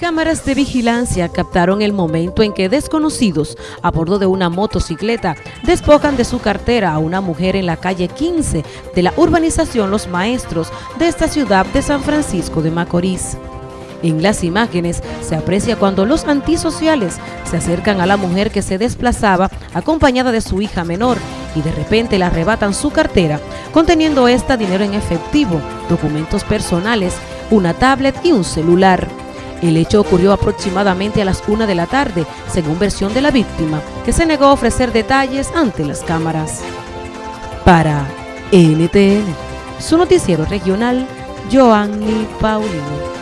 Cámaras de vigilancia captaron el momento en que desconocidos a bordo de una motocicleta despojan de su cartera a una mujer en la calle 15 de la urbanización Los Maestros de esta ciudad de San Francisco de Macorís. En las imágenes se aprecia cuando los antisociales se acercan a la mujer que se desplazaba acompañada de su hija menor y de repente le arrebatan su cartera, conteniendo esta dinero en efectivo, documentos personales, una tablet y un celular. El hecho ocurrió aproximadamente a las una de la tarde, según versión de la víctima, que se negó a ofrecer detalles ante las cámaras. Para NTN, su noticiero regional, Joanny Paulino.